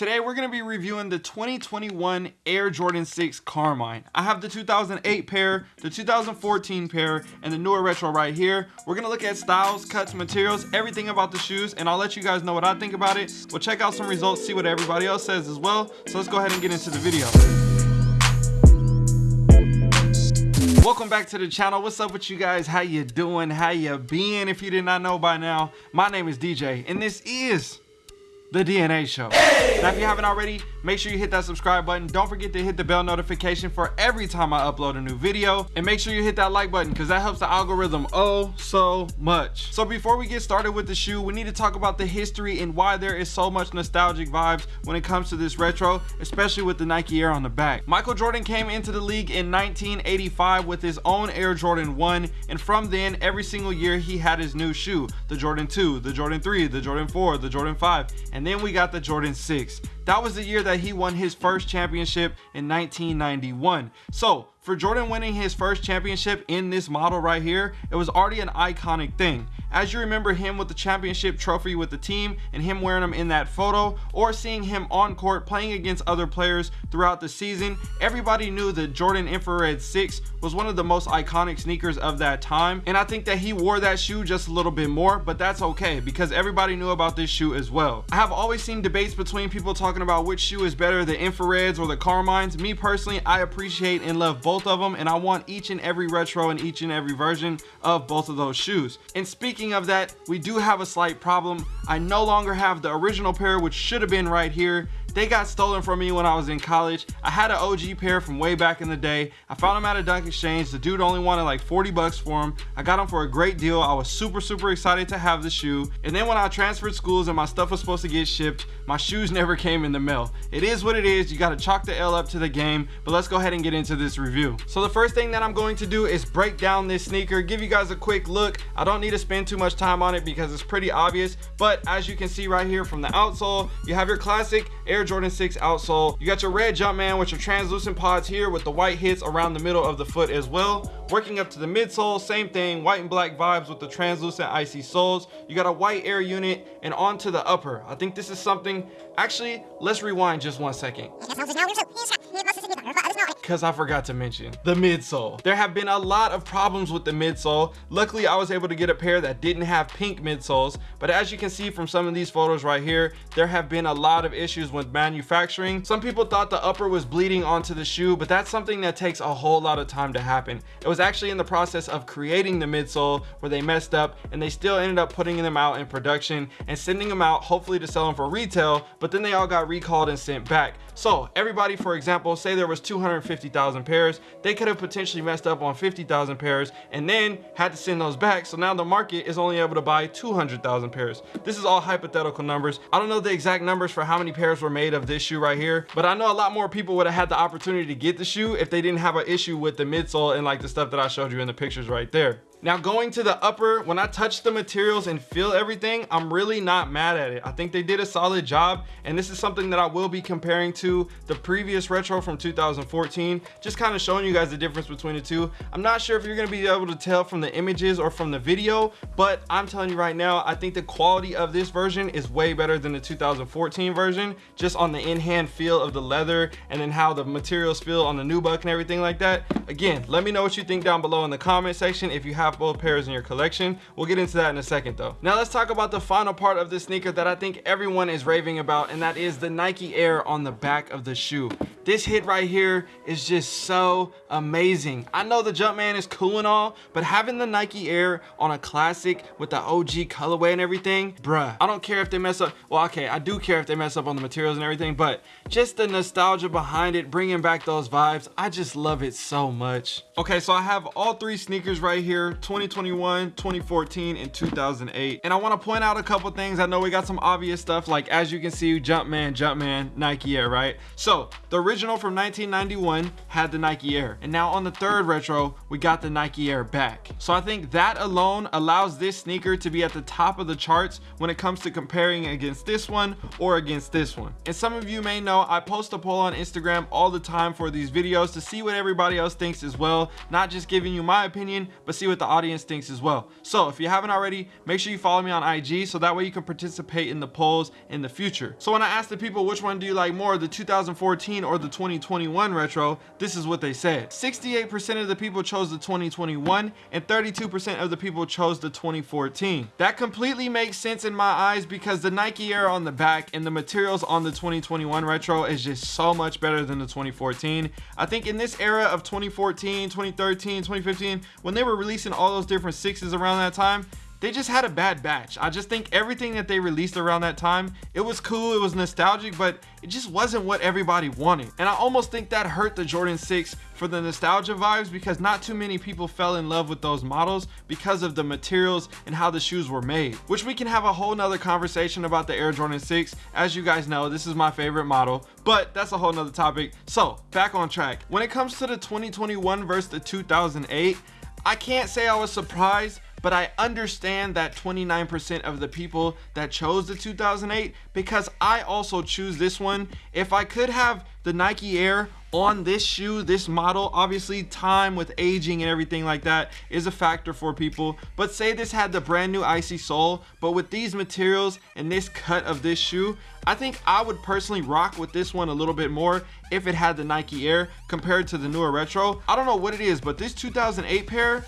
Today we're going to be reviewing the 2021 Air Jordan 6 Carmine. I have the 2008 pair, the 2014 pair, and the newer retro right here. We're going to look at styles, cuts, materials, everything about the shoes, and I'll let you guys know what I think about it. We'll check out some results, see what everybody else says as well. So let's go ahead and get into the video. welcome back to the channel what's up with you guys how you doing how you being if you did not know by now my name is dj and this is the DNA Show. Now, if you haven't already, make sure you hit that subscribe button. Don't forget to hit the bell notification for every time I upload a new video. And make sure you hit that like button because that helps the algorithm oh so much. So before we get started with the shoe, we need to talk about the history and why there is so much nostalgic vibes when it comes to this retro, especially with the Nike Air on the back. Michael Jordan came into the league in 1985 with his own Air Jordan 1. And from then, every single year, he had his new shoe. The Jordan 2, the Jordan 3, the Jordan 4, the Jordan 5. And and then we got the Jordan 6. That was the year that he won his first championship in 1991. So for Jordan winning his first championship in this model right here, it was already an iconic thing. As you remember him with the championship trophy with the team and him wearing them in that photo or seeing him on court playing against other players throughout the season everybody knew that jordan infrared 6 was one of the most iconic sneakers of that time. And i think that he wore that shoe just a little bit more but that's okay because everybody knew about this shoe as well. I have always seen debates between people talking about which shoe is better the infrareds or the carmines me personally i appreciate and love both of them and i want each and every retro and each and every version of both of those shoes and Speaking of that, we do have a slight problem. I no longer have the original pair, which should have been right here. They got stolen from me when I was in college. I had an OG pair from way back in the day. I found them at a Dunk Exchange. The dude only wanted like 40 bucks for them. I got them for a great deal. I was super, super excited to have the shoe. And then when I transferred schools and my stuff was supposed to get shipped, my shoes never came in the mail. It is what it is. You got to chalk the L up to the game. But let's go ahead and get into this review. So the first thing that I'm going to do is break down this sneaker, give you guys a quick look. I don't need to spend too much time on it because it's pretty obvious. But as you can see right here from the outsole, you have your classic Air Air Jordan 6 outsole. You got your red Jumpman with your translucent pods here with the white hits around the middle of the foot as well. Working up to the midsole, same thing, white and black vibes with the translucent icy soles. You got a white air unit and onto the upper. I think this is something, actually, let's rewind just one second because I forgot to mention the midsole. There have been a lot of problems with the midsole. Luckily, I was able to get a pair that didn't have pink midsoles, but as you can see from some of these photos right here, there have been a lot of issues with manufacturing. Some people thought the upper was bleeding onto the shoe, but that's something that takes a whole lot of time to happen. It was actually in the process of creating the midsole where they messed up and they still ended up putting them out in production and sending them out hopefully to sell them for retail, but then they all got recalled and sent back. So everybody, for example, say there was 250 50,000 pairs. They could have potentially messed up on 50,000 pairs and then had to send those back. So now the market is only able to buy 200,000 pairs. This is all hypothetical numbers. I don't know the exact numbers for how many pairs were made of this shoe right here, but I know a lot more people would have had the opportunity to get the shoe if they didn't have an issue with the midsole and like the stuff that I showed you in the pictures right there. Now going to the upper, when I touch the materials and feel everything, I'm really not mad at it. I think they did a solid job. And this is something that I will be comparing to the previous retro from 2014, just kind of showing you guys the difference between the two. I'm not sure if you're gonna be able to tell from the images or from the video, but I'm telling you right now, I think the quality of this version is way better than the 2014 version, just on the in-hand feel of the leather and then how the materials feel on the nubuck and everything like that. Again, let me know what you think down below in the comment section if you have pairs in your collection. We'll get into that in a second though. Now let's talk about the final part of this sneaker that I think everyone is raving about and that is the Nike Air on the back of the shoe. This hit right here is just so amazing. I know the Jumpman is cool and all, but having the Nike Air on a classic with the OG colorway and everything, bruh, I don't care if they mess up. Well, okay, I do care if they mess up on the materials and everything, but just the nostalgia behind it, bringing back those vibes, I just love it so much. Okay, so I have all three sneakers right here 2021 2014 and 2008 and i want to point out a couple things i know we got some obvious stuff like as you can see jumpman jumpman nike air right so the original original from 1991 had the Nike Air. And now on the third retro, we got the Nike Air back. So I think that alone allows this sneaker to be at the top of the charts when it comes to comparing against this one or against this one. And some of you may know I post a poll on Instagram all the time for these videos to see what everybody else thinks as well. Not just giving you my opinion, but see what the audience thinks as well. So if you haven't already, make sure you follow me on IG so that way you can participate in the polls in the future. So when I asked the people which one do you like more, the 2014 or the 2021 retro, this is what they said. 68% of the people chose the 2021 and 32% of the people chose the 2014. That completely makes sense in my eyes because the Nike Air on the back and the materials on the 2021 retro is just so much better than the 2014. I think in this era of 2014, 2013, 2015, when they were releasing all those different sixes around that time, they just had a bad batch. I just think everything that they released around that time, it was cool, it was nostalgic, but it just wasn't what everybody wanted. And I almost think that hurt the Jordan 6 for the nostalgia vibes because not too many people fell in love with those models because of the materials and how the shoes were made, which we can have a whole nother conversation about the Air Jordan 6. As you guys know, this is my favorite model, but that's a whole nother topic. So back on track. When it comes to the 2021 versus the 2008, I can't say I was surprised but I understand that 29% of the people that chose the 2008 because I also choose this one. If I could have the Nike Air on this shoe, this model, obviously time with aging and everything like that is a factor for people. But say this had the brand new icy sole, but with these materials and this cut of this shoe, I think I would personally rock with this one a little bit more if it had the Nike Air compared to the newer retro. I don't know what it is, but this 2008 pair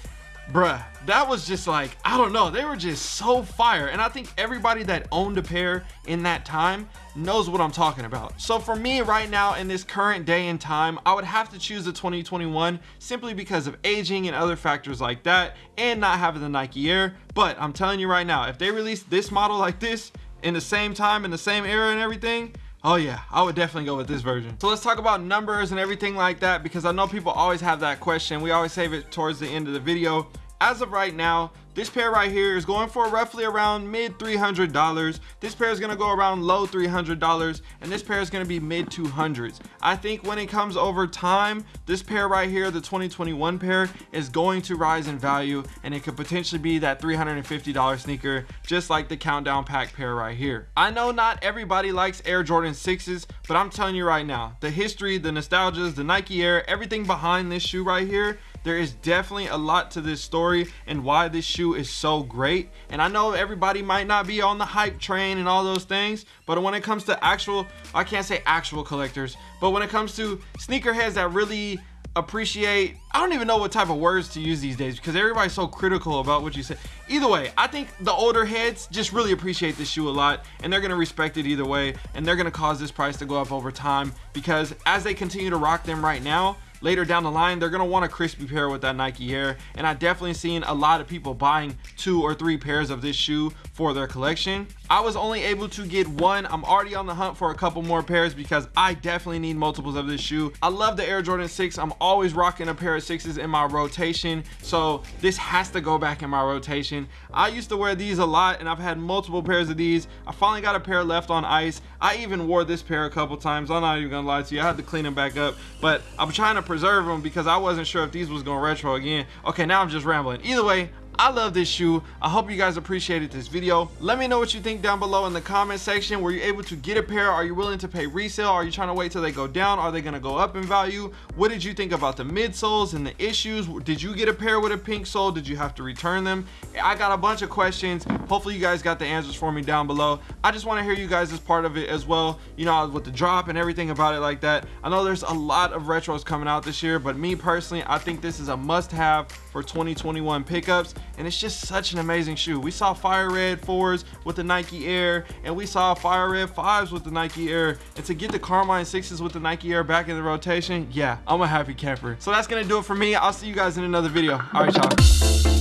bruh that was just like i don't know they were just so fire and i think everybody that owned a pair in that time knows what i'm talking about so for me right now in this current day and time i would have to choose the 2021 simply because of aging and other factors like that and not having the nike air but i'm telling you right now if they release this model like this in the same time in the same era and everything Oh yeah, I would definitely go with this version. So let's talk about numbers and everything like that because I know people always have that question. We always save it towards the end of the video as of right now this pair right here is going for roughly around mid $300 this pair is going to go around low $300 and this pair is going to be mid 200s i think when it comes over time this pair right here the 2021 pair is going to rise in value and it could potentially be that $350 sneaker just like the countdown pack pair right here. I know not everybody likes air jordan 6s but i'm telling you right now the history the nostalgias the nike air everything behind this shoe right here there is definitely a lot to this story and why this shoe is so great. And i know everybody might not be on the hype train and all those things but when it comes to actual i can't say actual collectors but when it comes to sneakerheads that really appreciate i don't even know what type of words to use these days because everybody's so critical about what you say. Either way i think the older heads just really appreciate this shoe a lot and they're going to respect it either way and they're going to cause this price to go up over time because as they continue to rock them right now later down the line they're gonna want a crispy pair with that Nike Air and I definitely seen a lot of people buying two or three pairs of this shoe for their collection. I was only able to get one. I'm already on the hunt for a couple more pairs because I definitely need multiples of this shoe. I love the Air Jordan 6 I'm always rocking a pair of sixes in my rotation. So this has to go back in my rotation. I used to wear these a lot and I've had multiple pairs of these. I finally got a pair left on ice. I even wore this pair a couple times. I'm not even gonna lie to you. I had to clean them back up. But I'm trying to preserve them because I wasn't sure if these was going retro again. Okay, now I'm just rambling. Either way, I love this shoe. I hope you guys appreciated this video. Let me know what you think down below in the comment section. Were you able to get a pair? Are you willing to pay resale? Are you trying to wait till they go down? Are they going to go up in value? What did you think about the midsoles and the issues? Did you get a pair with a pink sole? Did you have to return them? I got a bunch of questions. Hopefully you guys got the answers for me down below. I just want to hear you guys as part of it as well. You know, with the drop and everything about it like that. I know there's a lot of retros coming out this year, but me personally, I think this is a must have for 2021 pickups and it's just such an amazing shoe. We saw fire red fours with the nike air and we saw fire red fives with the nike air. And to get the carmine sixes with the nike air back in the rotation yeah i'm a happy camper. So that's gonna do it for me. I'll see you guys in another video. All right y'all.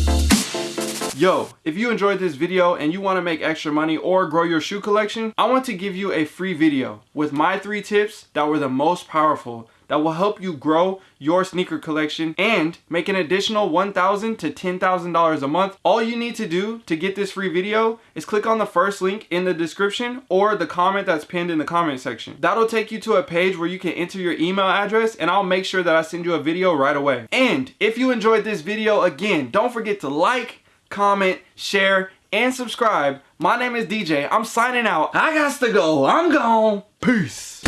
Yo, if you enjoyed this video and you want to make extra money or grow your shoe collection, I want to give you a free video with my three tips that were the most powerful that will help you grow your sneaker collection and make an additional $1,000 to $10,000 a month. All you need to do to get this free video is click on the first link in the description or the comment that's pinned in the comment section. That'll take you to a page where you can enter your email address and I'll make sure that I send you a video right away. And if you enjoyed this video, again, don't forget to like, comment, share, and subscribe. My name is DJ. I'm signing out. I got to go. I'm gone. Peace.